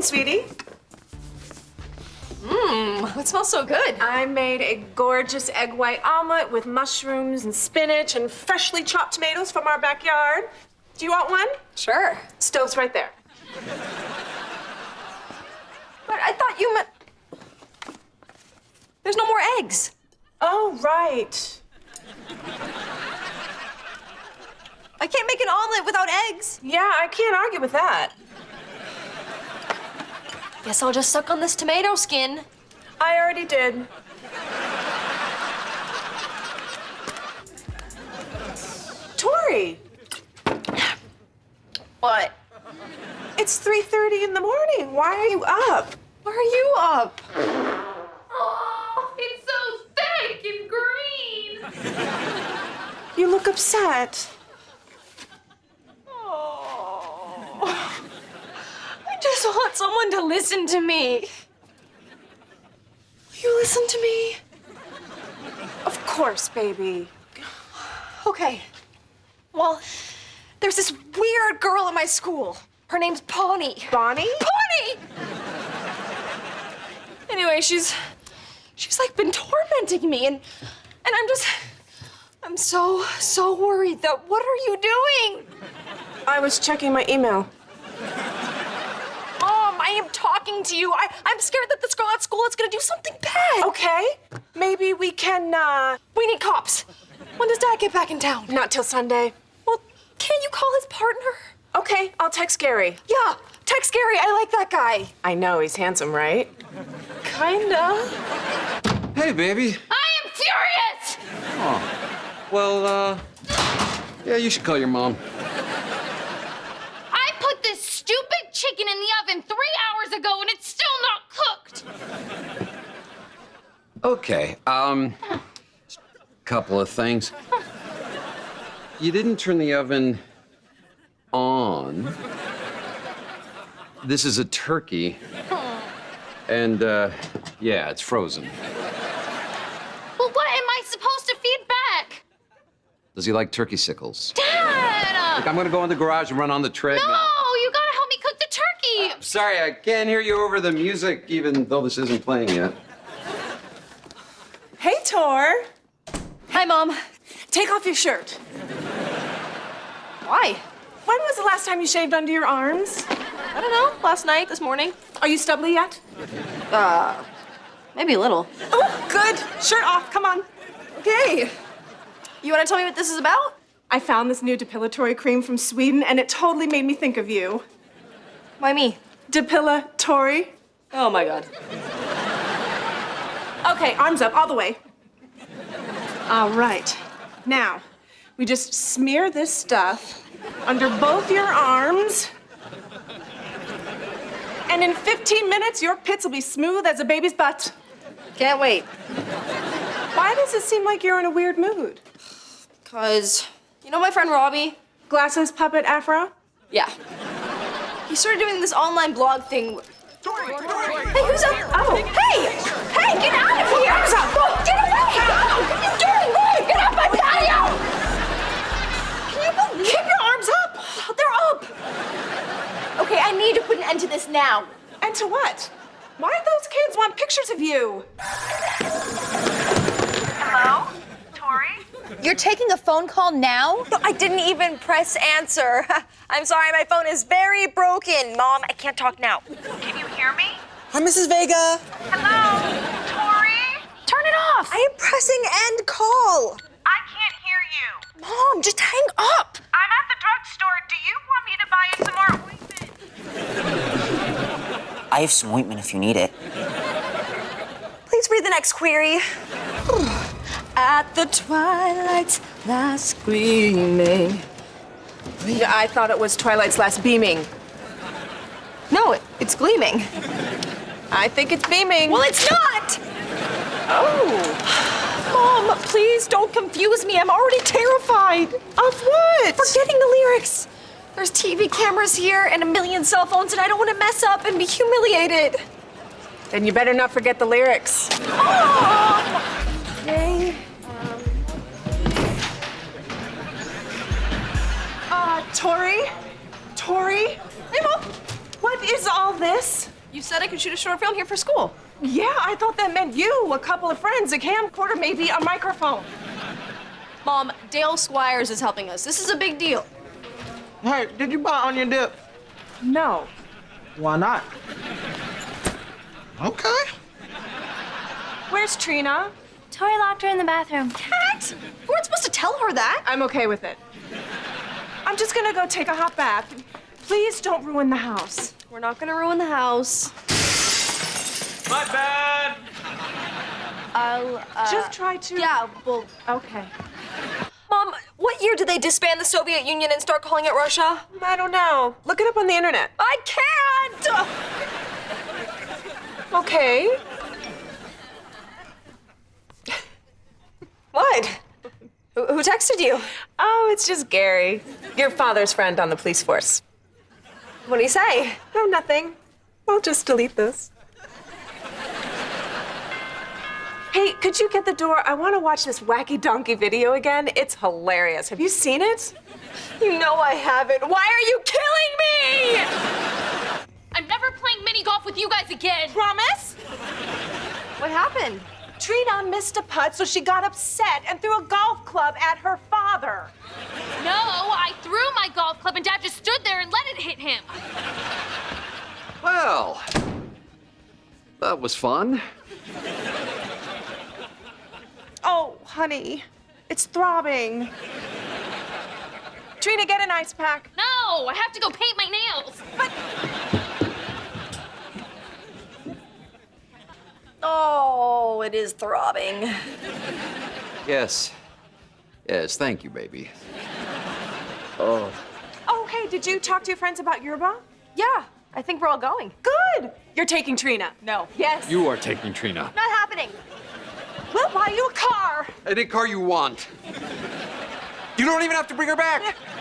morning, sweetie. Mmm, it smells so good. I made a gorgeous egg white omelet with mushrooms and spinach and freshly chopped tomatoes from our backyard. Do you want one? Sure. Stove's right there. But I thought you meant... There's no more eggs. Oh, right. I can't make an omelet without eggs. Yeah, I can't argue with that. Guess I'll just suck on this tomato skin. I already did. Tori, What? it's 3.30 in the morning. Why are you up? Why are you up? Oh, it's so thick and green. You look upset. Oh. I just want someone to listen to me. Will you listen to me? Of course, baby. Okay. Well, there's this weird girl at my school. Her name's Pawnee. Bonnie? Pawnee! Anyway, she's she's like been tormenting me and and I'm just I'm so so worried that what are you doing? I was checking my email. Mom, I am talking to you. I, I'm scared that this girl at school is gonna do something bad. Okay, maybe we can, uh, We need cops. When does Dad get back in town? not till Sunday. Well, can't you call his partner? Okay, I'll text Gary. Yeah, text Gary. I like that guy. I know, he's handsome, right? Kinda. Hey, baby. I am furious. Oh. Well, uh, yeah, you should call your mom. I put this stupid chicken in the oven three hours ago and it's still not cooked. Okay, um, couple of things. You didn't turn the oven on. This is a turkey. And, uh, yeah, it's frozen. Well, what am I supposed to feed back? Does he like turkey sickles? Dad! Look, I'm gonna go in the garage and run on the treadmill. No, you gotta help me cook the turkey. Sorry, I can't hear you over the music, even though this isn't playing yet. Hey, Tor. Hi, Mom. Take off your shirt. Why? When was the last time you shaved under your arms? I don't know. Last night, this morning. Are you stubbly yet? Uh, Maybe a little. Oh, good. Shirt off, come on. Okay. You want to tell me what this is about? I found this new depilatory cream from Sweden, and it totally made me think of you. Why me? Depilatory. Oh my god. Okay, arms up, all the way. All right. Now, we just smear this stuff under both your arms. And in 15 minutes, your pits will be smooth as a baby's butt. Can't wait. Why does it seem like you're in a weird mood? Cause you know my friend Robbie? Glasses, puppet, afro? Yeah. He started doing this online blog thing. Hey, who's up? Oh, Hey! Hey, get out of here! Arms up! Whoa, get away! Oh, what are you doing? Get my patio! Can you believe Keep your arms up! They're up! Okay, I need to put an end to this now. and to what? Why do those kids want pictures of you? Hello? Tori? You're taking a phone call now? I didn't even press answer. I'm sorry, my phone is very broken. Mom, I can't talk now. Can you hear me? Hi, Mrs. Vega. Hello? Tori? Turn it off! I am pressing end call. I can't hear you. Mom, just hang up. I'm at the drugstore. Do you want me to buy you some more ointment? I have some ointment if you need it. Please read the next query. At the twilight's last gleaming. Yeah, I thought it was Twilight's last beaming. No, it, it's gleaming. I think it's beaming. Well, it's not! Oh. Mom, please don't confuse me. I'm already terrified. of what? Forgetting the lyrics. There's TV cameras here and a million cell phones, and I don't want to mess up and be humiliated. Then you better not forget the lyrics. Dang. Tori? Tori? Hey, Mom. What is all this? You said I could shoot a short film here for school. Yeah, I thought that meant you, a couple of friends, a camcorder, maybe a microphone. Mom, Dale Squires is helping us. This is a big deal. Hey, did you buy onion dip? No. Why not? Okay. Where's Trina? Tori locked her in the bathroom. Cat! We weren't supposed to tell her that. I'm okay with it. I'm just gonna go take a hot bath. Please don't ruin the house. We're not gonna ruin the house. My bad. I'll, uh... just try to. Yeah, well... Okay. Mom, what year did they disband the Soviet Union and start calling it Russia? I don't know. Look it up on the internet. I can't! Okay. What? Who, who texted you? Oh, it's just Gary, your father's friend on the police force. What do you say? Oh, nothing. I'll just delete this. Hey, could you get the door? I want to watch this wacky donkey video again. It's hilarious. Have you seen it? You know I haven't. Why are you killing me? I'm never playing mini golf with you guys again. Promise? What happened? Trina missed a putt, so she got upset and threw a golf club at her father. No, oh, I threw my golf club and Dad just stood there and let it hit him. Well, that was fun. Oh, honey, it's throbbing. Trina, get an ice pack. No, I have to go paint my nails. But... Oh, it is throbbing. Yes. Yes, thank you, baby. Oh. Oh, hey, did you talk to your friends about Yerba? Yeah, I think we're all going. Good. You're taking Trina. No. Yes. You are taking Trina. Not happening. We'll buy you a car. Any car you want. You don't even have to bring her back.